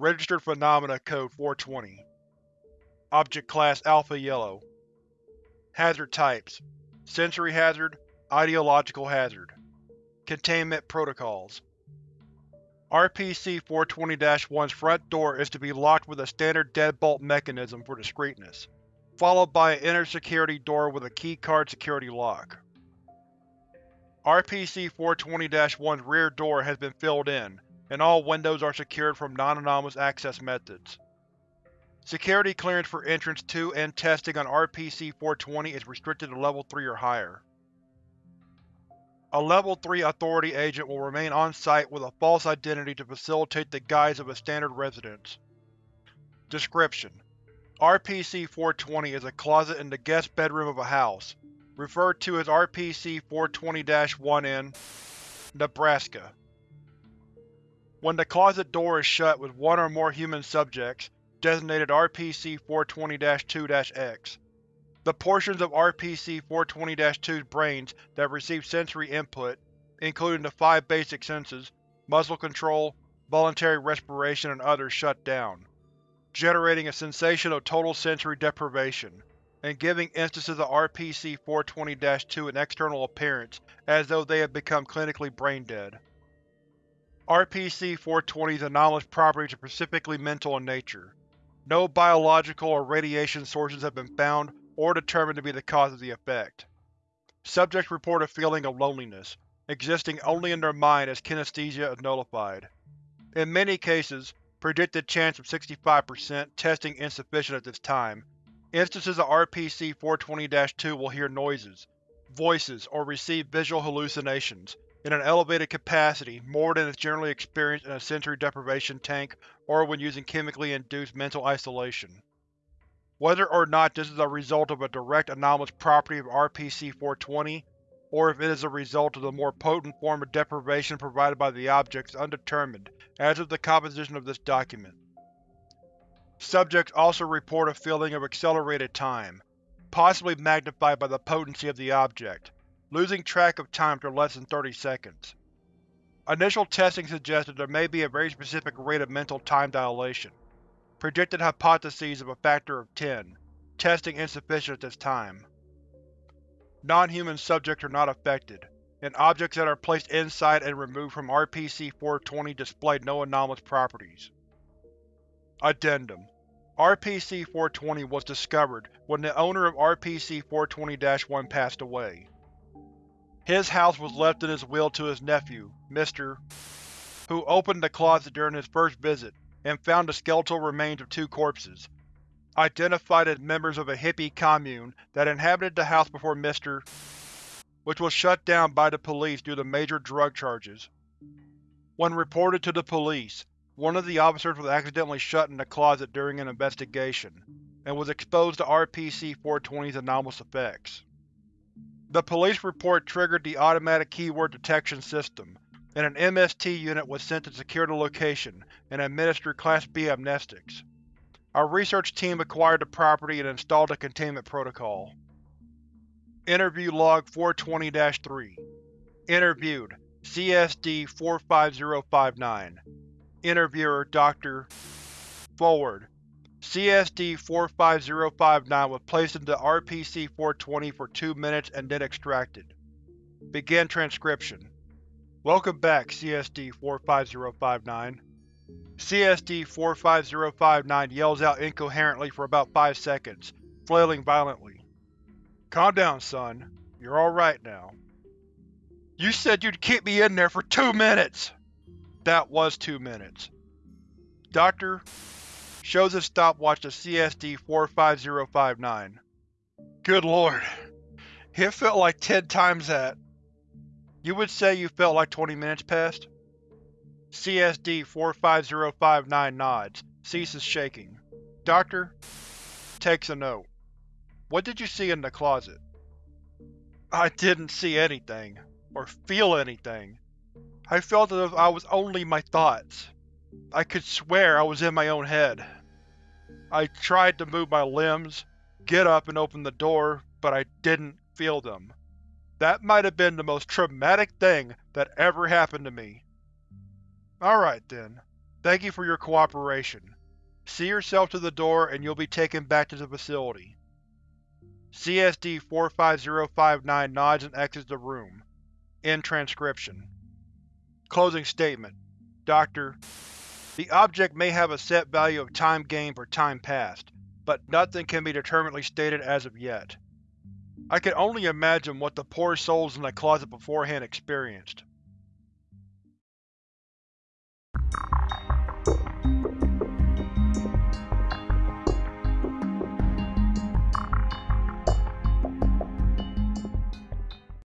Registered Phenomena Code 420 Object Class Alpha Yellow. Hazard Types. Sensory Hazard Ideological Hazard. Containment Protocols. RPC-420-1's front door is to be locked with a standard deadbolt mechanism for discreetness, followed by an inner security door with a keycard security lock. RPC-420-1's rear door has been filled in, and all windows are secured from non-anomalous access methods. Security clearance for entrance to and testing on RPC-420 is restricted to Level 3 or higher. A Level 3 Authority agent will remain on-site with a false identity to facilitate the guise of a standard residence. Description: RPC-420 is a closet in the guest bedroom of a house, referred to as RPC-420-1 in Nebraska. When the closet door is shut with one or more human subjects, designated RPC-420-2-X, the portions of RPC-420-2's brains that receive sensory input, including the five basic senses muscle control, voluntary respiration, and others shut down, generating a sensation of total sensory deprivation, and giving instances of RPC-420-2 an external appearance as though they had become clinically brain-dead. RPC-420's anomalous properties are specifically mental in nature. No biological or radiation sources have been found or determined to be the cause of the effect. Subjects report a feeling of loneliness, existing only in their mind as kinesthesia is nullified. In many cases, predicted chance of 65%, testing insufficient at this time, instances of RPC-420-2 will hear noises, voices, or receive visual hallucinations, in an elevated capacity more than is generally experienced in a sensory deprivation tank or when using chemically induced mental isolation. Whether or not this is a result of a direct anomalous property of RPC-420, or if it is a result of the more potent form of deprivation provided by the object is undetermined as of the composition of this document. Subjects also report a feeling of accelerated time, possibly magnified by the potency of the object, losing track of time to less than 30 seconds. Initial testing suggested there may be a very specific rate of mental time dilation. Predicted hypotheses of a factor of 10. Testing insufficient at this time. Non-human subjects are not affected, and objects that are placed inside and removed from RPC-420 display no anomalous properties. Addendum RPC-420 was discovered when the owner of RPC-420-1 passed away. His house was left in his will to his nephew, Mr. who opened the closet during his first visit and found the skeletal remains of two corpses, identified as members of a hippie commune that inhabited the house before Mr. which was shut down by the police due to major drug charges. When reported to the police, one of the officers was accidentally shut in the closet during an investigation, and was exposed to RPC-420's anomalous effects. The police report triggered the automatic keyword detection system, and an MST unit was sent to secure the location and administer Class B amnestics. Our research team acquired the property and installed a containment protocol. Interview Log 420-3 Interviewed CSD-45059 Interviewer Dr. Forward CSD-45059 was placed into RPC-420 for two minutes and then extracted. Begin transcription. Welcome back, CSD-45059. CSD-45059 yells out incoherently for about five seconds, flailing violently. Calm down, son. You're alright now. You said you'd keep me in there for two minutes! That was two minutes. Doctor, shows his stopwatch to CSD-45059. Good lord. It felt like ten times that. You would say you felt like 20 minutes passed? CSD-45059 nods, ceases shaking. Doctor? Takes a note. What did you see in the closet? I didn't see anything, or feel anything. I felt as if I was only my thoughts. I could swear I was in my own head. I tried to move my limbs, get up and open the door, but I didn't feel them. That might have been the most traumatic thing that ever happened to me. Alright then. Thank you for your cooperation. See yourself to the door and you'll be taken back to the facility. CSD-45059 nods and exits the room. End transcription. Closing statement. Doctor, The object may have a set value of time gained for time passed, but nothing can be determinately stated as of yet. I can only imagine what the poor souls in the closet beforehand experienced.